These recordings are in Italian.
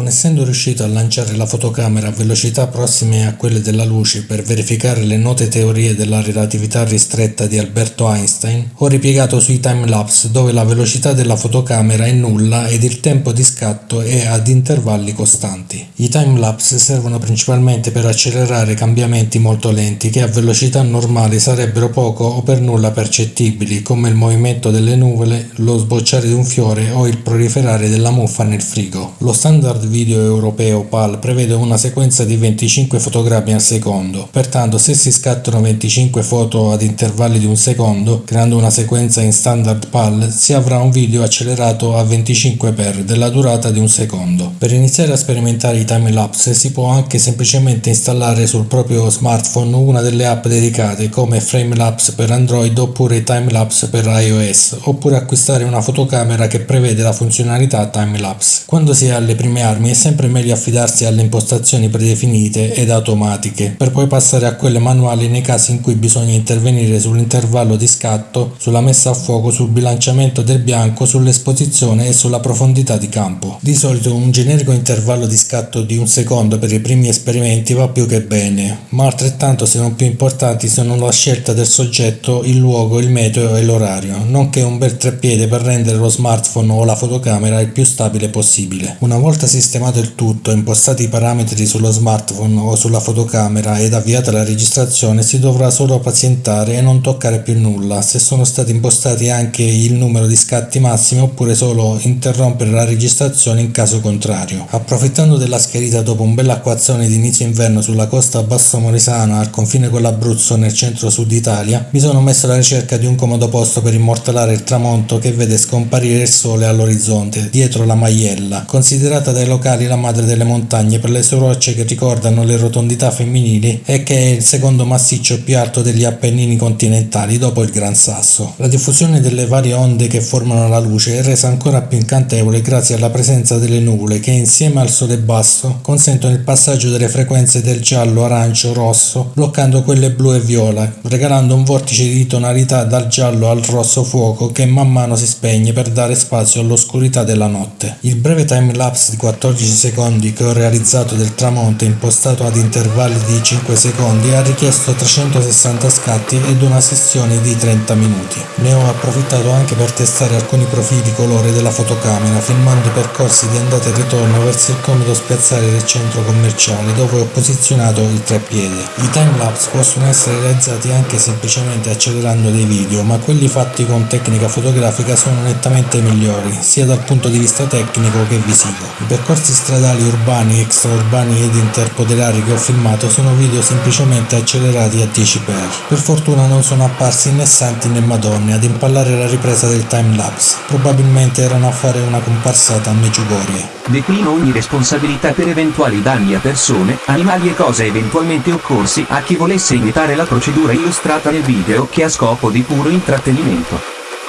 Non essendo riuscito a lanciare la fotocamera a velocità prossime a quelle della luce per verificare le note teorie della relatività ristretta di Alberto Einstein, ho ripiegato sui timelapse dove la velocità della fotocamera è nulla ed il tempo di scatto è ad intervalli costanti. I timelapse servono principalmente per accelerare cambiamenti molto lenti che a velocità normali sarebbero poco o per nulla percettibili come il movimento delle nuvole, lo sbocciare di un fiore o il proliferare della muffa nel frigo. Lo standard video europeo PAL prevede una sequenza di 25 fotogrammi al secondo, pertanto se si scattano 25 foto ad intervalli di un secondo, creando una sequenza in standard PAL, si avrà un video accelerato a 25x della durata di un secondo. Per iniziare a sperimentare i timelapse si può anche semplicemente installare sul proprio smartphone una delle app dedicate come Framelapse per Android oppure Timelapse per iOS, oppure acquistare una fotocamera che prevede la funzionalità timelapse. Quando si ha le prime armi è sempre meglio affidarsi alle impostazioni predefinite ed automatiche, per poi passare a quelle manuali nei casi in cui bisogna intervenire sull'intervallo di scatto, sulla messa a fuoco, sul bilanciamento del bianco, sull'esposizione e sulla profondità di campo. Di solito un generico intervallo di scatto di un secondo per i primi esperimenti va più che bene, ma altrettanto se non più importanti sono la scelta del soggetto, il luogo, il metodo e l'orario, nonché un bel treppiede per rendere lo smartphone o la fotocamera il più stabile possibile. Una volta sistemato il tutto, impostati i parametri sullo smartphone o sulla fotocamera ed avviata la registrazione si dovrà solo pazientare e non toccare più nulla, se sono stati impostati anche il numero di scatti massimi oppure solo interrompere la registrazione in caso contrario. Approfittando della schiarita dopo un bel acquazzone di inizio inverno sulla costa Basso Morisana al confine con l'Abruzzo nel centro-sud Italia, mi sono messo alla ricerca di un comodo posto per immortalare il tramonto che vede scomparire il sole all'orizzonte, dietro la Maiella, considerata dai locali la madre delle montagne per le sue rocce che ricordano le rotondità femminili e che è il secondo massiccio più alto degli Appennini continentali dopo il Gran Sasso. La diffusione delle varie onde che formano la luce è resa ancora più incantevole grazie alla presenza delle nuvole che insieme al sole basso consentono il passaggio delle frequenze del giallo, arancio, rosso, bloccando quelle blu e viola, regalando un vortice di tonalità dal giallo al rosso fuoco che man mano si spegne per dare spazio all'oscurità della notte. Il breve time lapse di 14 secondi che ho realizzato del tramonto impostato ad intervalli di 5 secondi ha richiesto 360 scatti ed una sessione di 30 minuti. Ne ho approfittato anche per testare alcuni profili colore della fotocamera filmando i percorsi di andata e ritorno verso il comodo spiazzale del centro commerciale dove ho posizionato il treppiede. I timelapse possono essere realizzati anche semplicemente accelerando dei video ma quelli fatti con tecnica fotografica sono nettamente migliori sia dal punto di vista tecnico che visivo. I percorsi stradali urbani, extraurbani ed interpoderari che ho filmato sono video semplicemente accelerati a 10x. Per fortuna non sono apparsi né santi né madonne ad impallare la ripresa del timelapse, probabilmente erano a fare una comparsata a Meggiugorie. Declino ogni responsabilità per eventuali danni a persone, animali e cose eventualmente occorsi a chi volesse imitare la procedura illustrata nel video che ha scopo di puro intrattenimento.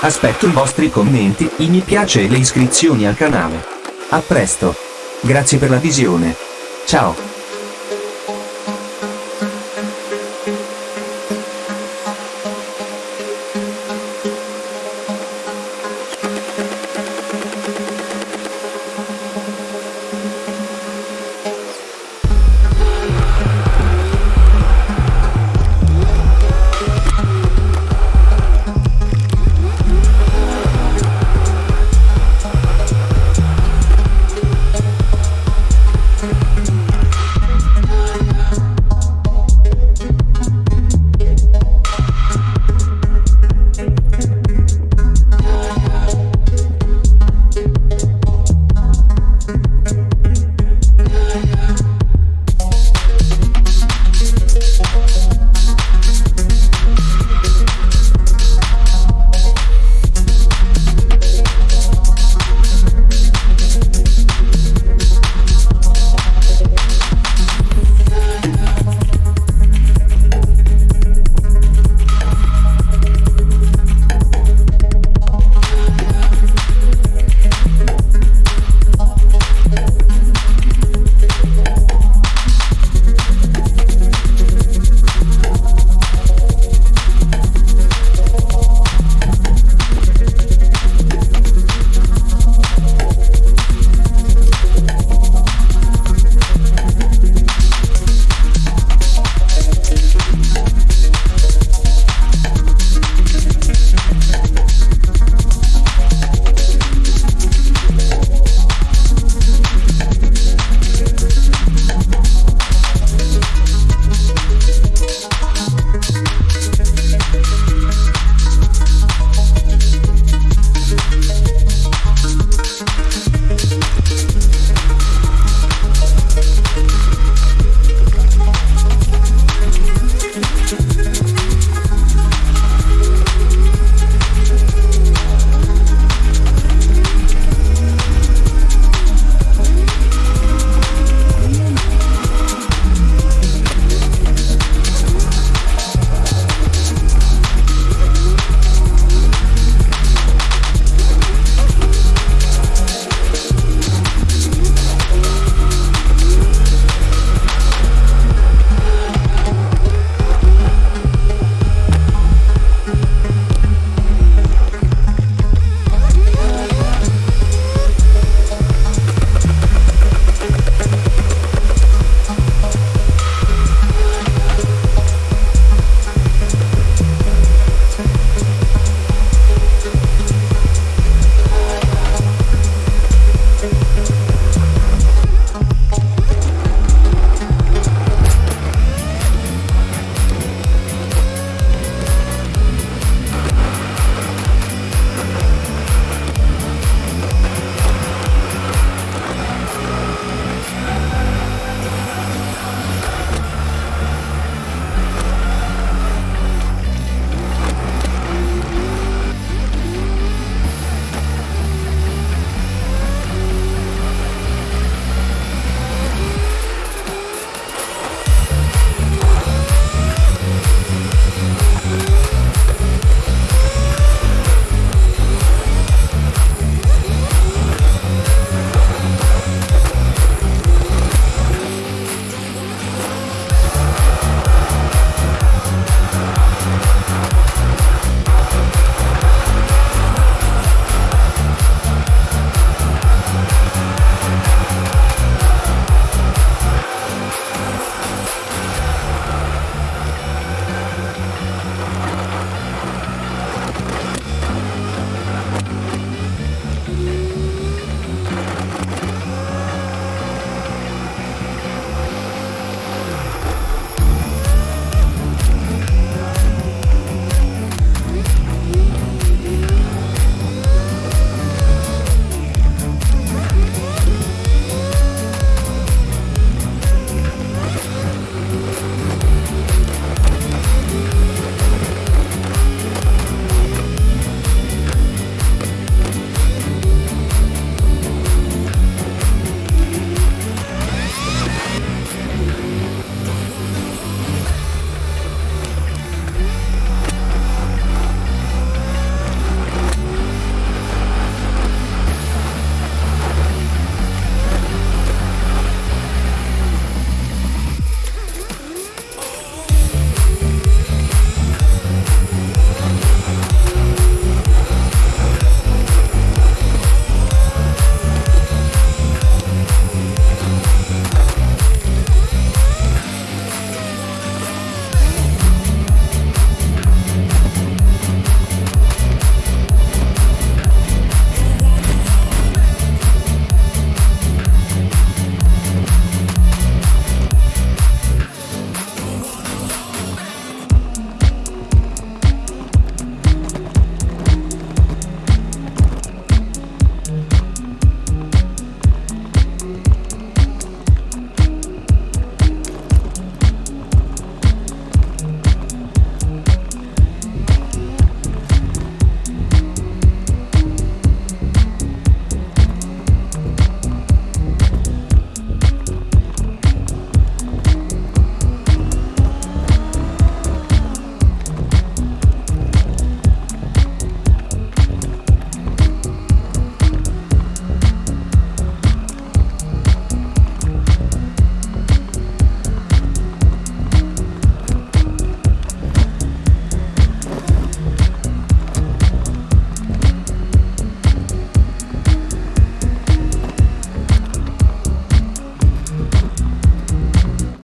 Aspetto i vostri commenti, i mi piace e le iscrizioni al canale. A presto! Grazie per la visione. Ciao.